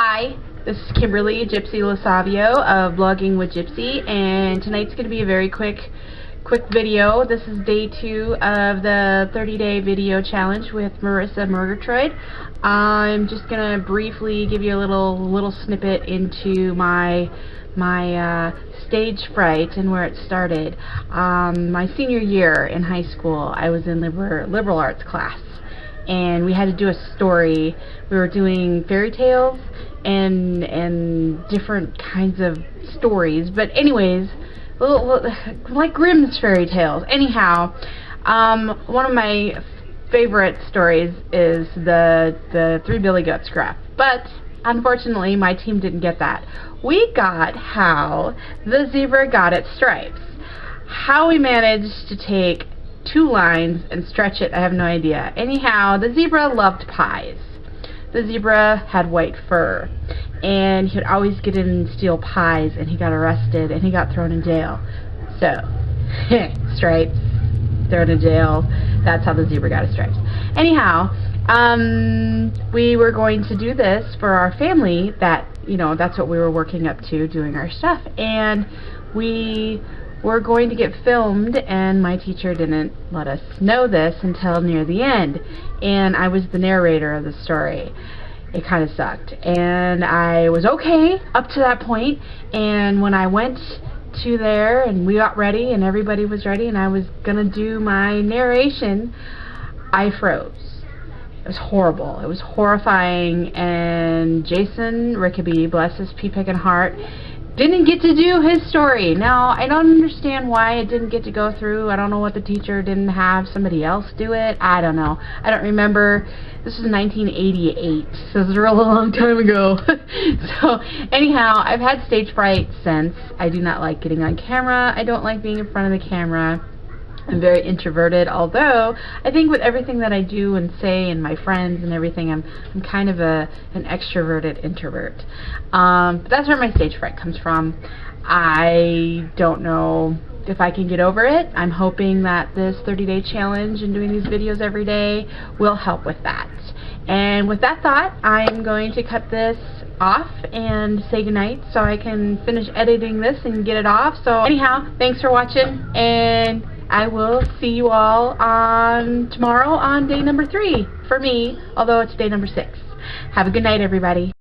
Hi, this is Kimberly Gypsy Lasavio of Blogging with Gypsy, and tonight's going to be a very quick, quick video. This is day two of the 30-day video challenge with Marisa Murgatroyd. I'm just going to briefly give you a little, little snippet into my my uh, stage fright and where it started. Um, my senior year in high school, I was in liberal, liberal arts class and we had to do a story. We were doing fairy tales and and different kinds of stories. But anyways, like Grimm's fairy tales. Anyhow, um, one of my favorite stories is the the Three Billy Goats Gruff. But unfortunately, my team didn't get that. We got how the zebra got its stripes. How we managed to take two lines and stretch it, I have no idea. Anyhow, the zebra loved pies. The zebra had white fur, and he would always get in and steal pies, and he got arrested, and he got thrown in jail. So, stripes, thrown in jail, that's how the zebra got his stripes. Anyhow, um, we were going to do this for our family, that, you know, that's what we were working up to, doing our stuff, and we were going to get filmed and my teacher didn't let us know this until near the end. And I was the narrator of the story. It kind of sucked. And I was okay up to that point and when I went to there and we got ready and everybody was ready and I was gonna do my narration I froze. It was horrible. It was horrifying. And Jason Rickaby bless his pea picking heart didn't get to do his story. Now, I don't understand why it didn't get to go through. I don't know what the teacher didn't have somebody else do it. I don't know. I don't remember. This was 1988, so this was a real long time ago. so, anyhow, I've had stage fright since. I do not like getting on camera. I don't like being in front of the camera. I'm very introverted, although I think with everything that I do and say and my friends and everything, I'm, I'm kind of a an extroverted introvert. Um, but that's where my stage fright comes from. I don't know if I can get over it. I'm hoping that this 30-day challenge and doing these videos every day will help with that. And with that thought, I'm going to cut this off and say goodnight so I can finish editing this and get it off. So anyhow, thanks for watching and I will see you all on tomorrow on day number three for me, although it's day number six. Have a good night, everybody.